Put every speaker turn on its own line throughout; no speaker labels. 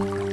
Thank you.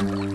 Thank you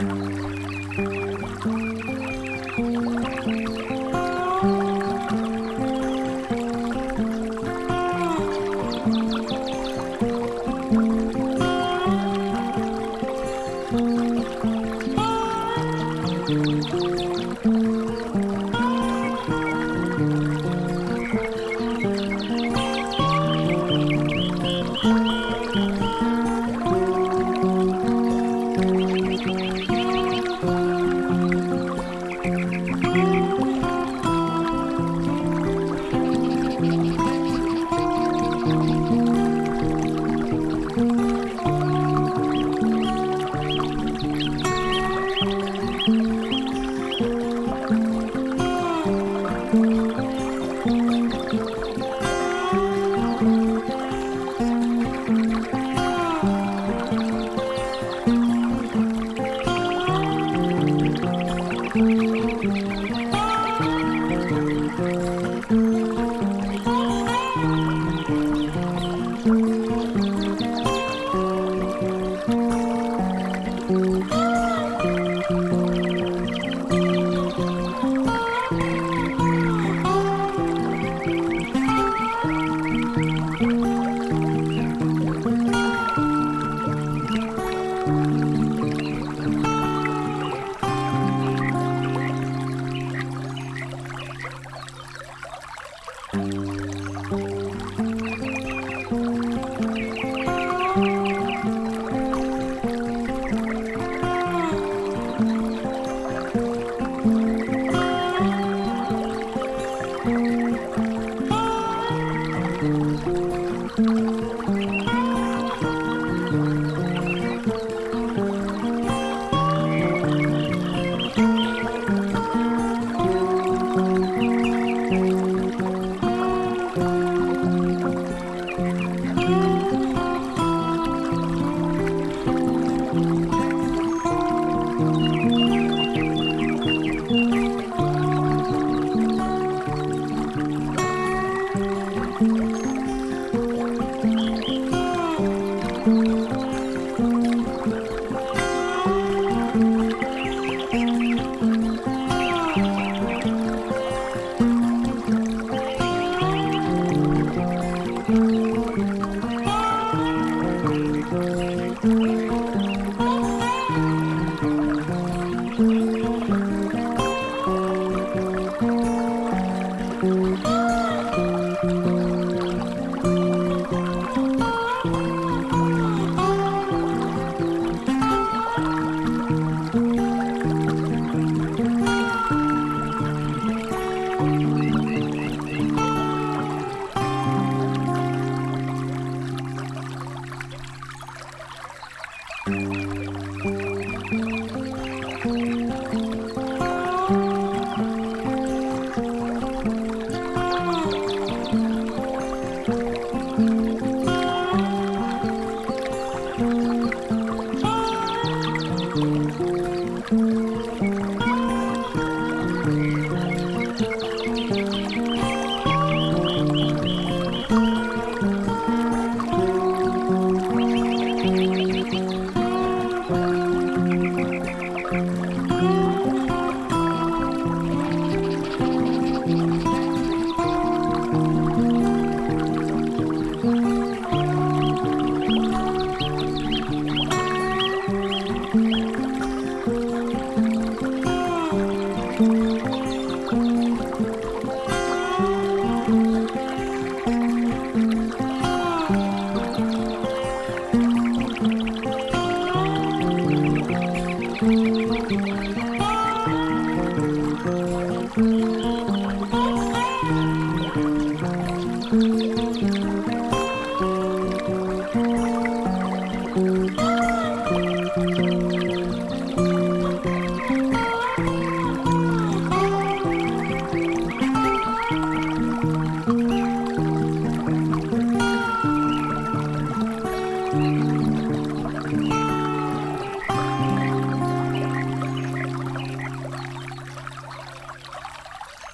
Thank you.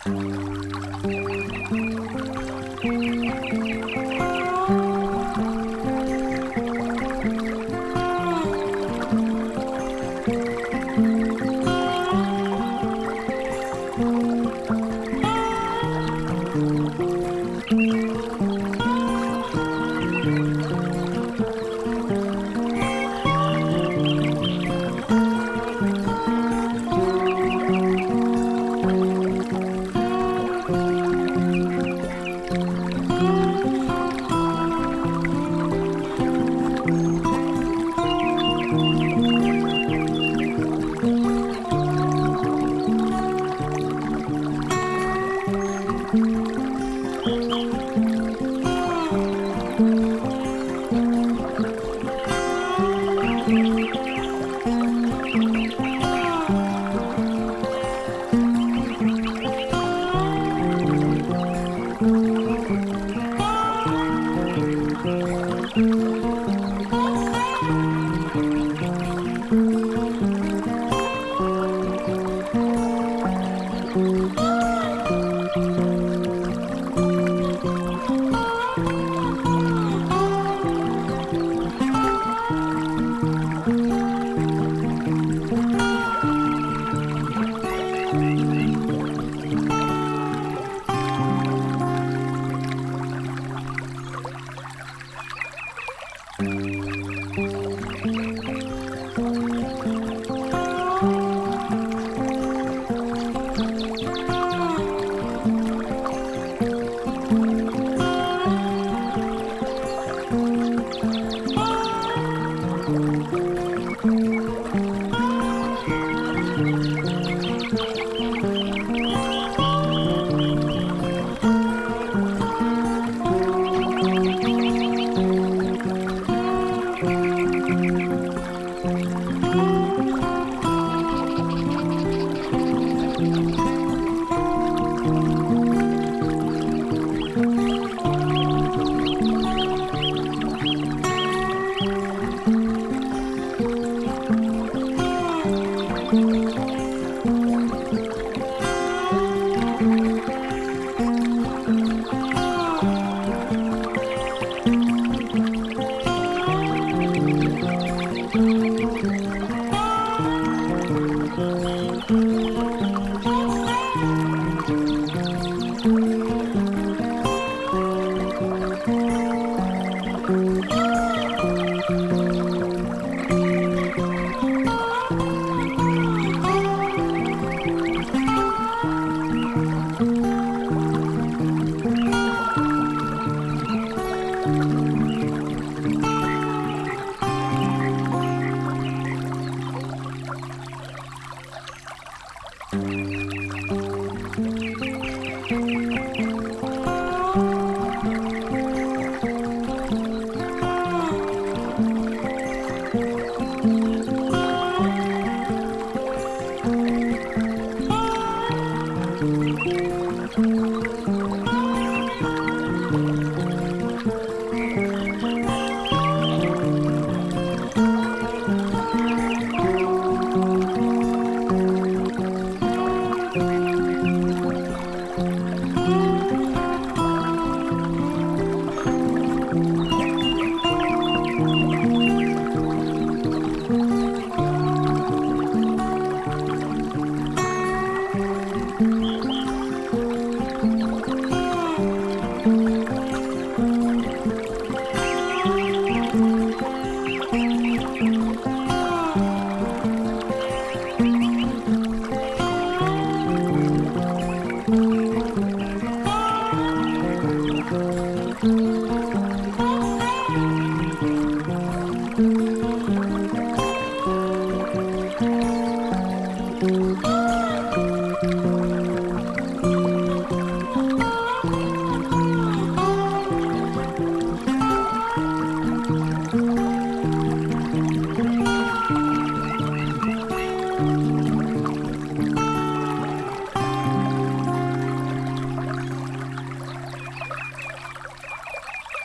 Thank you.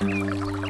Thank you.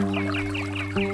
Música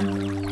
Thank you.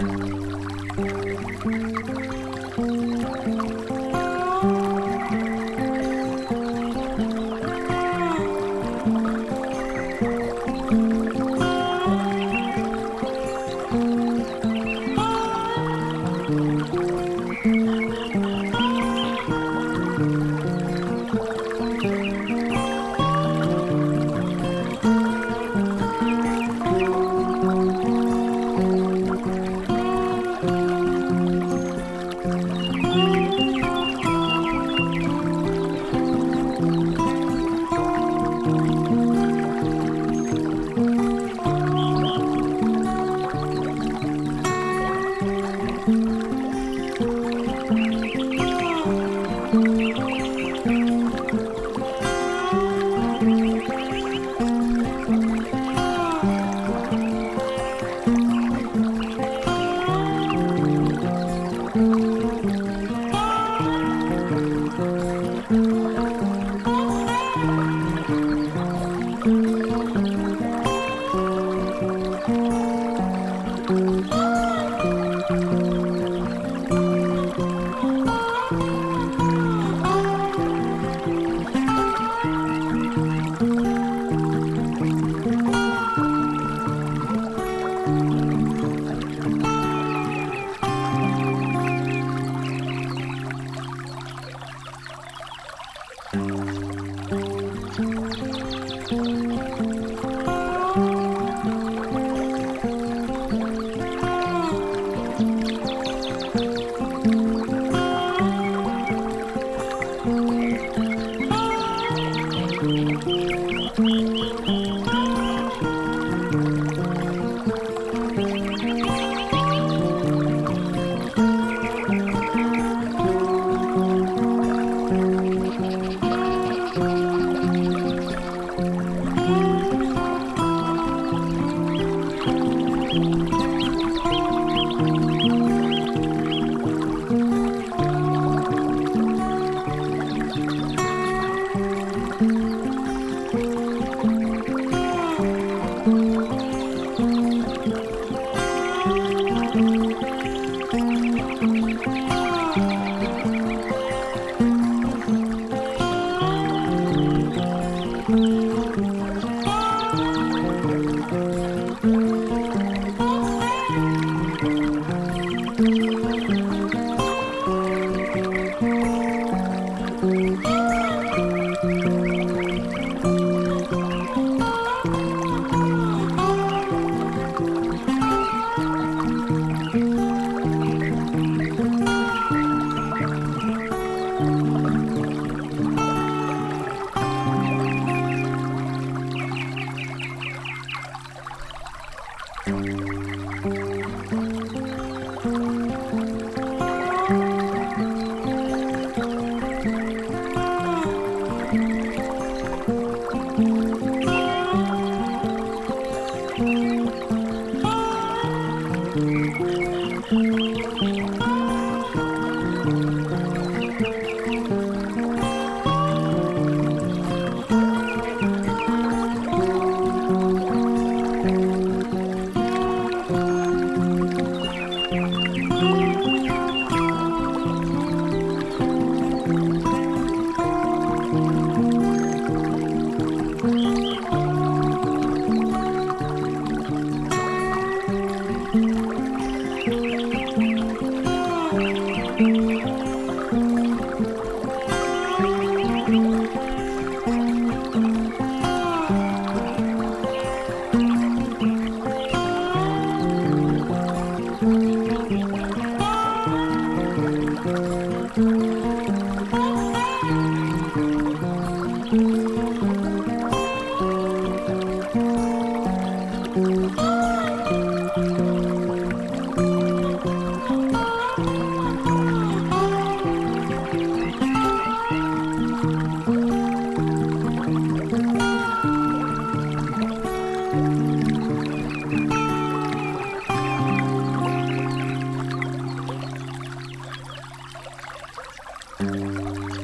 Thank you. Thank you.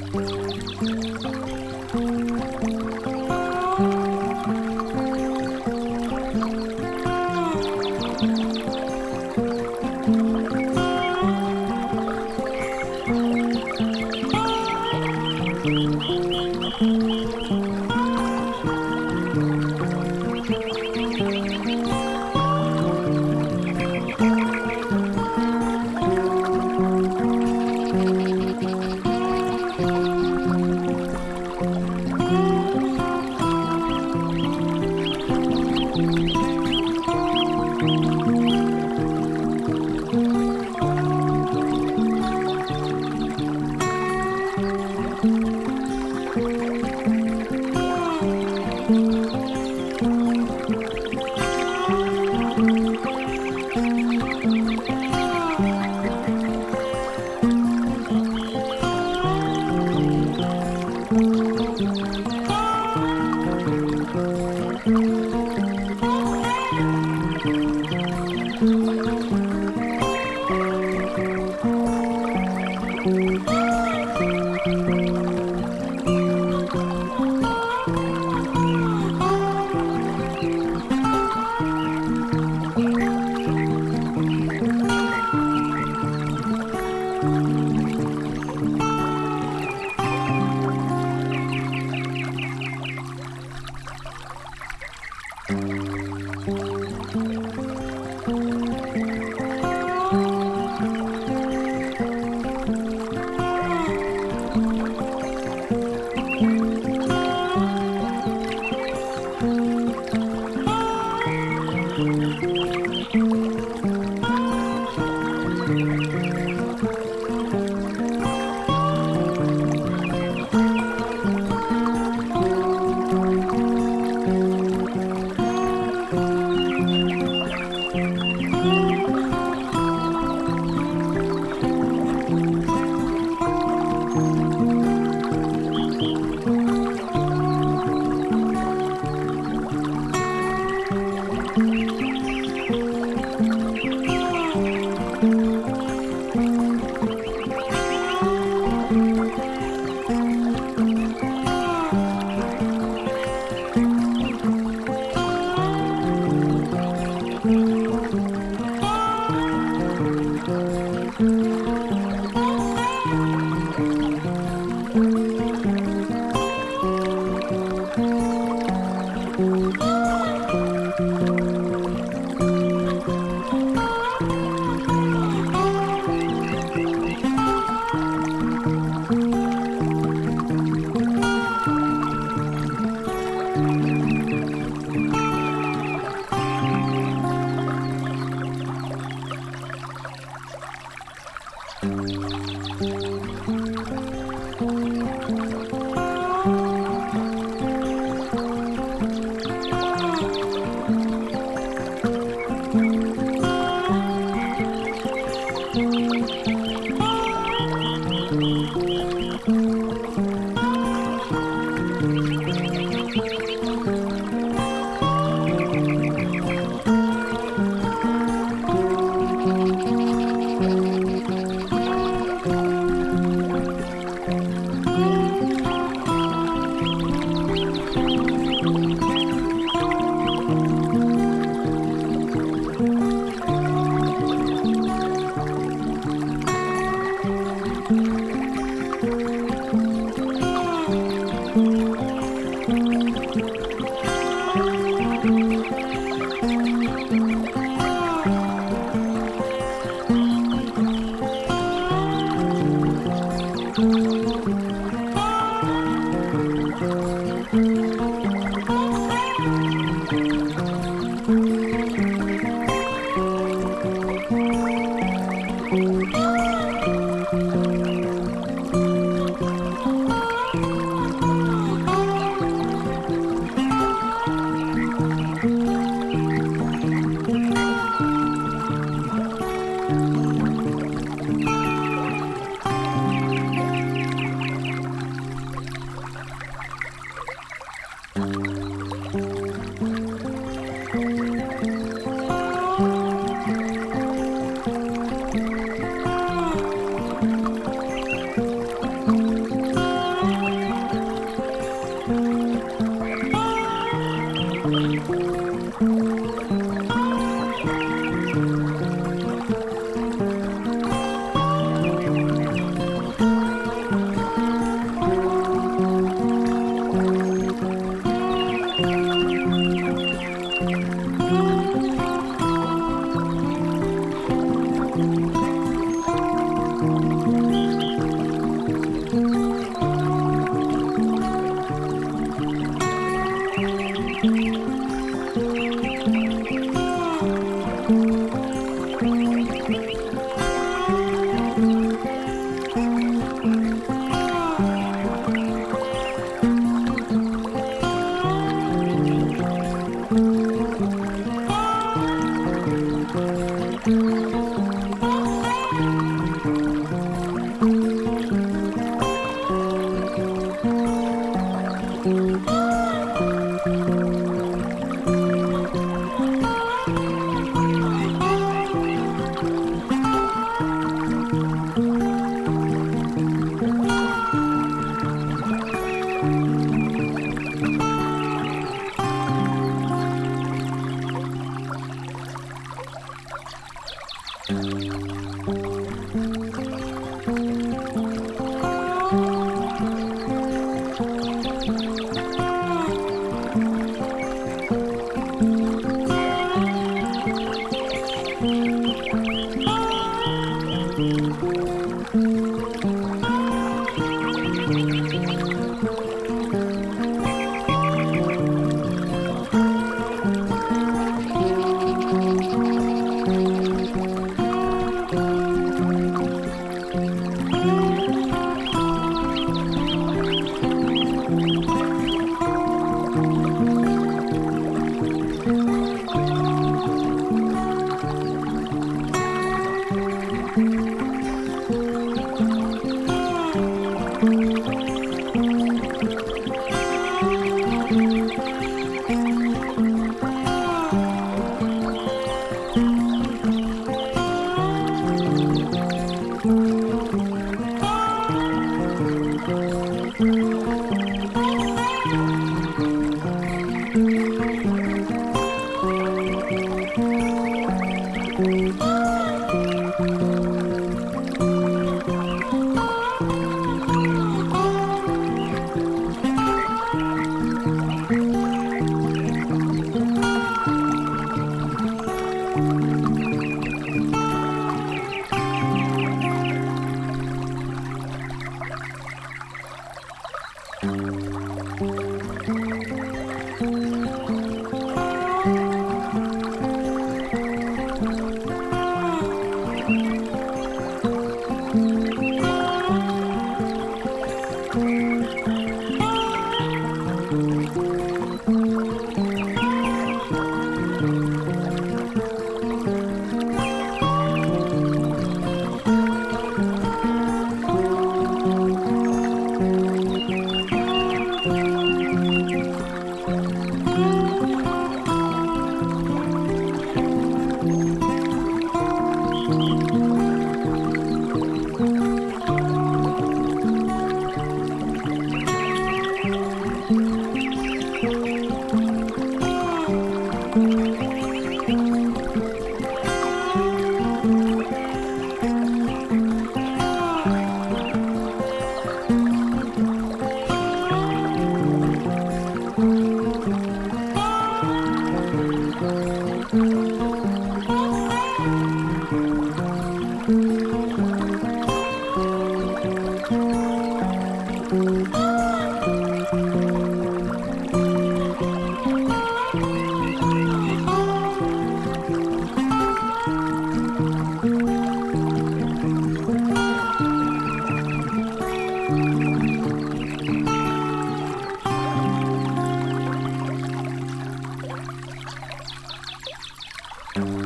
Mm-hmm.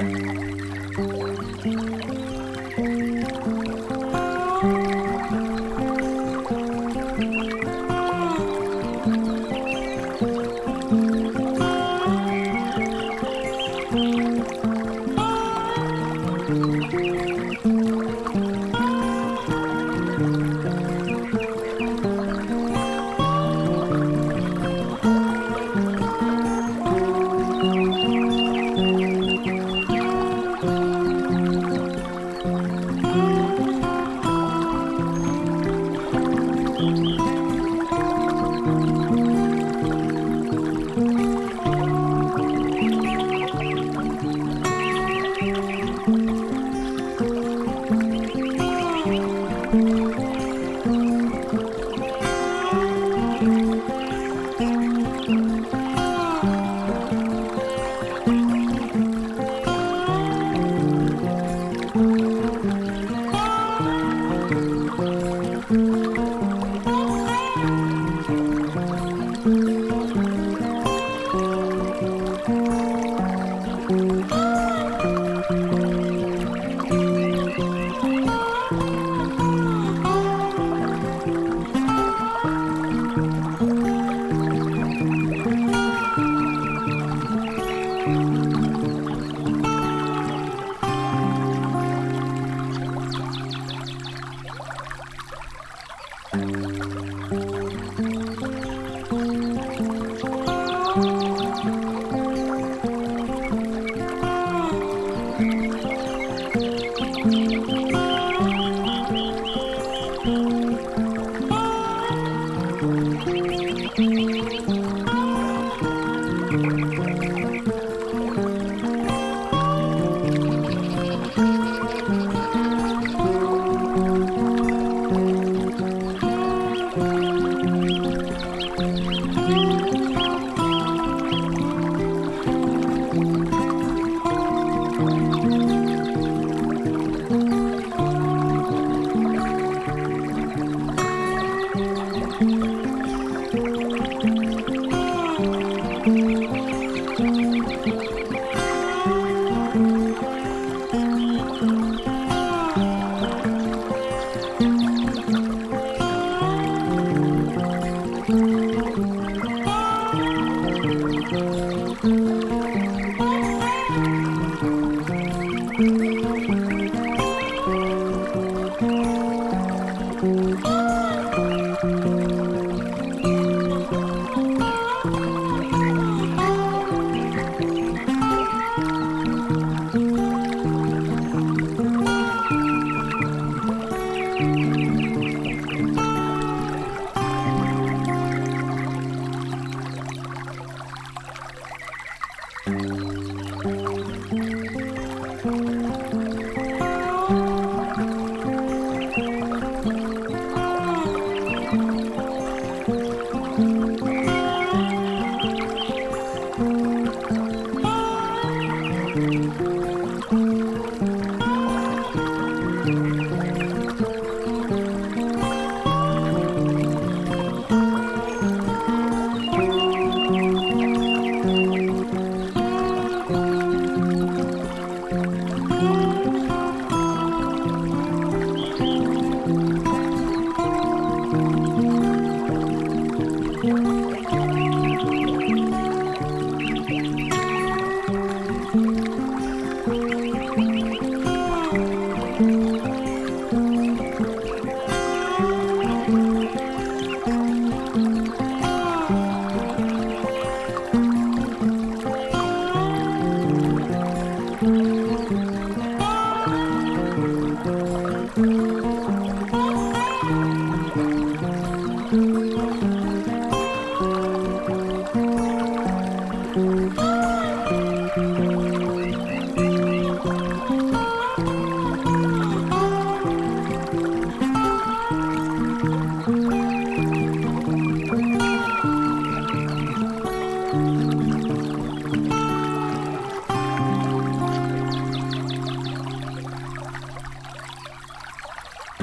Thank you.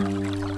Thank you.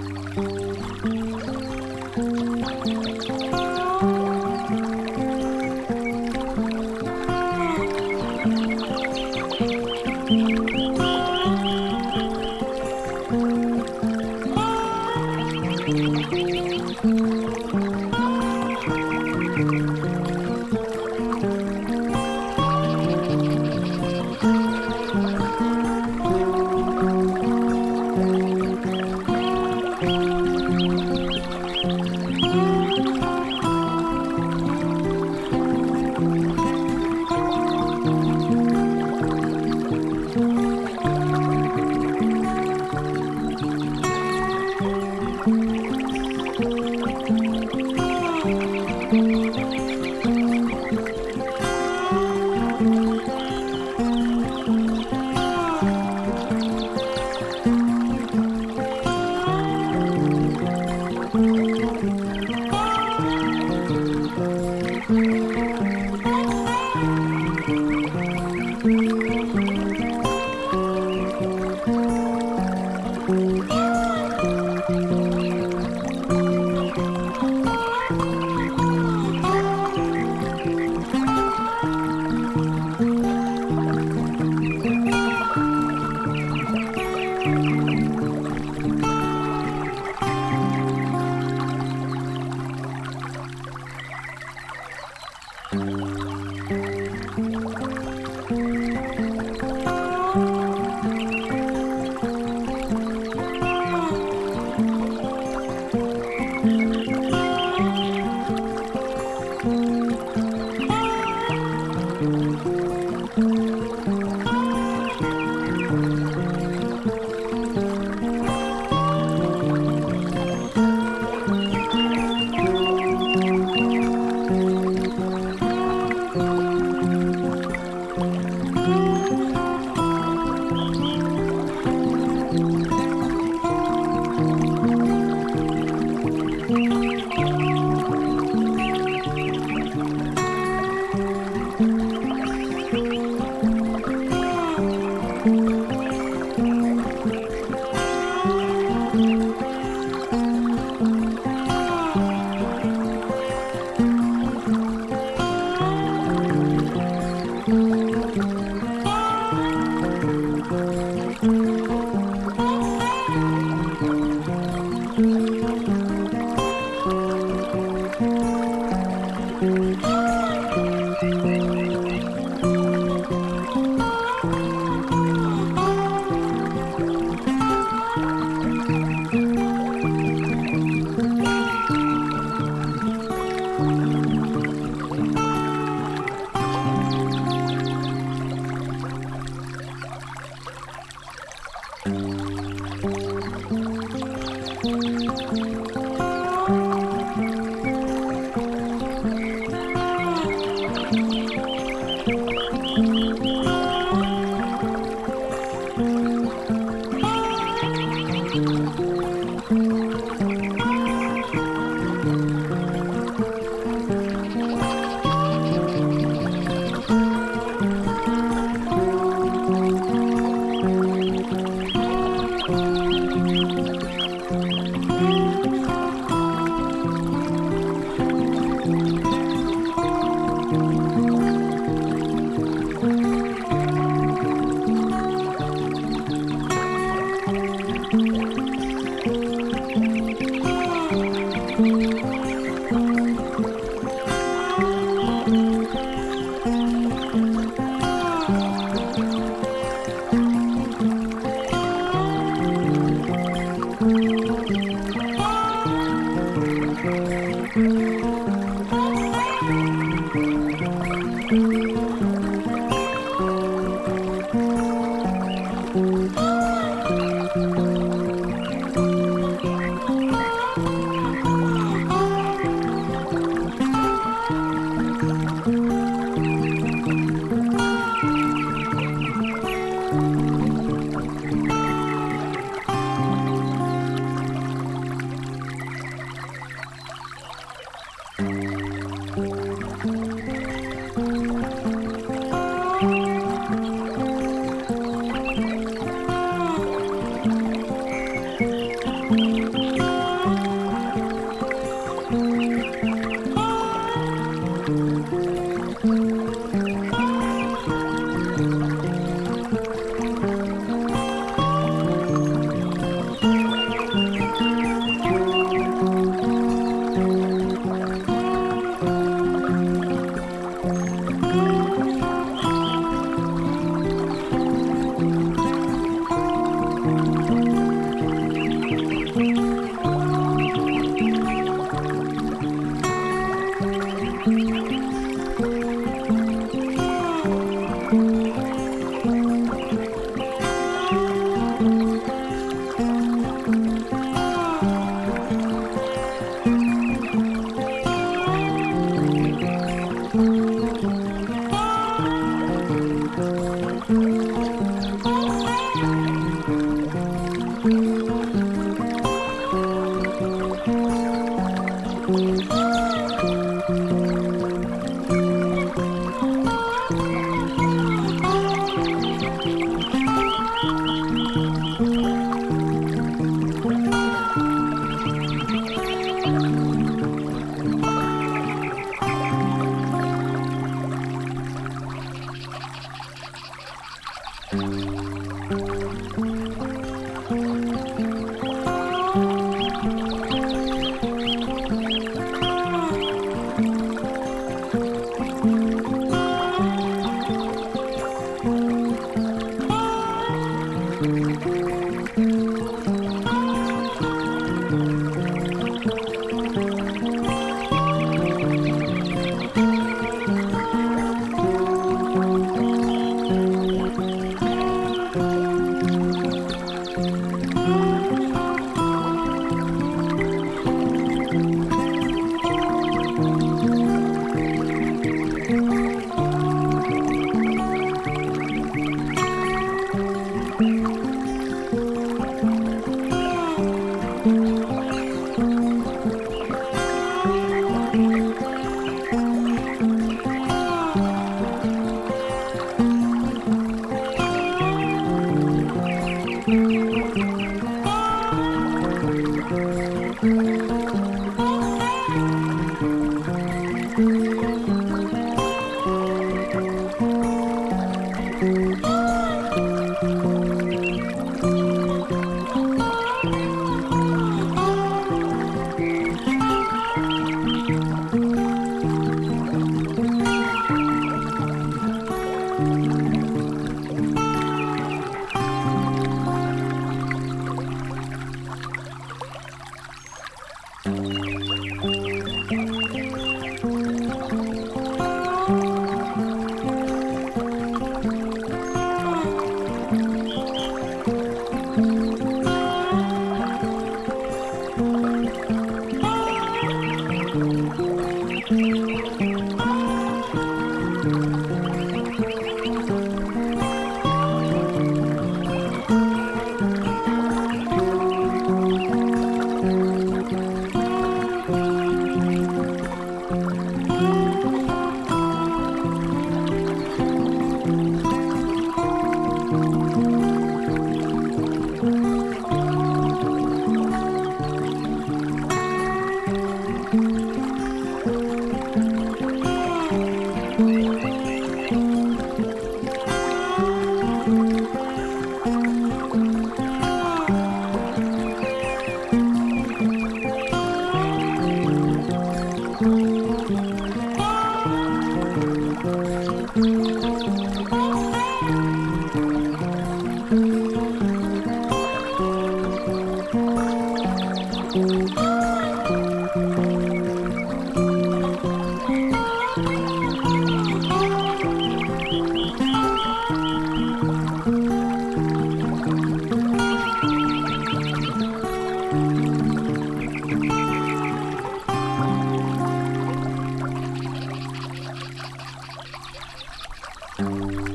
Thank you.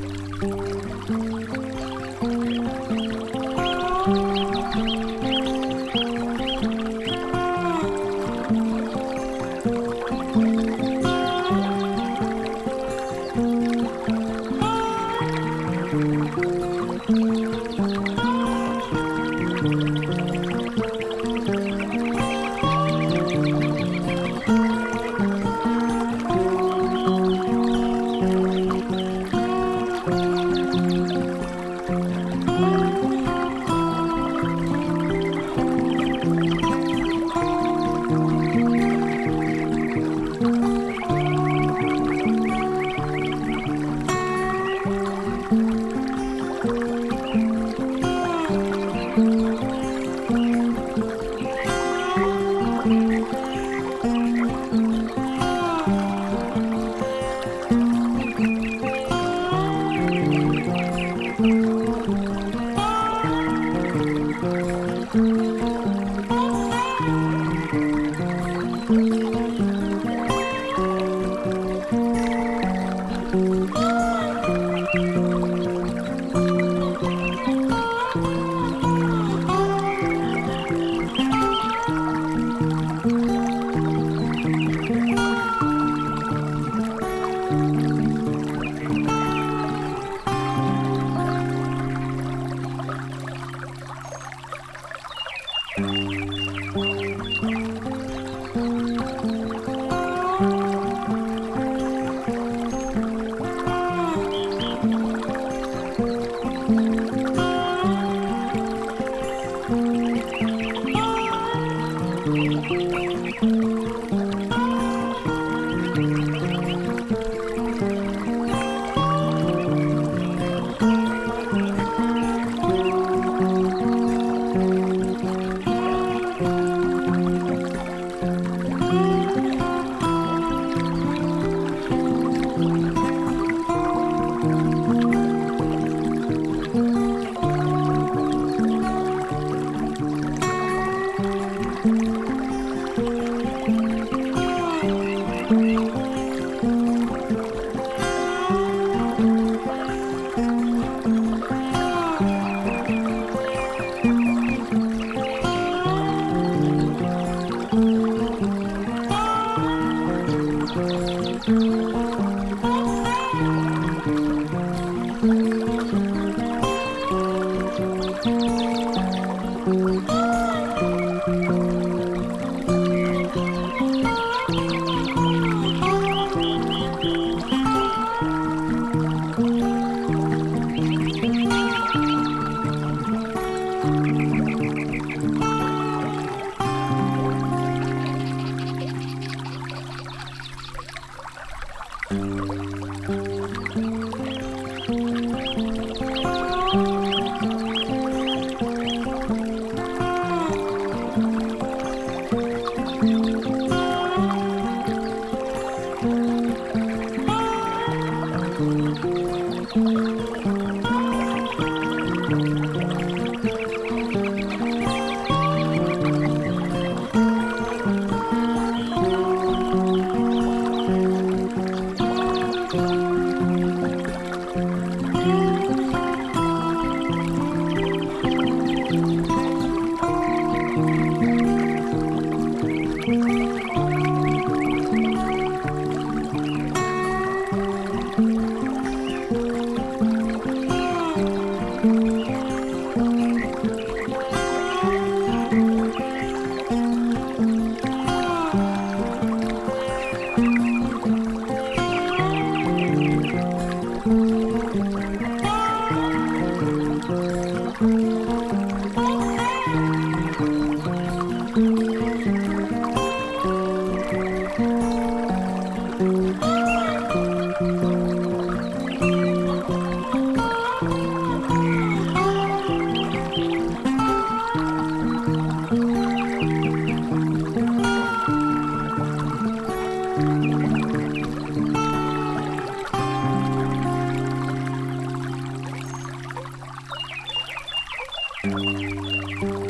Música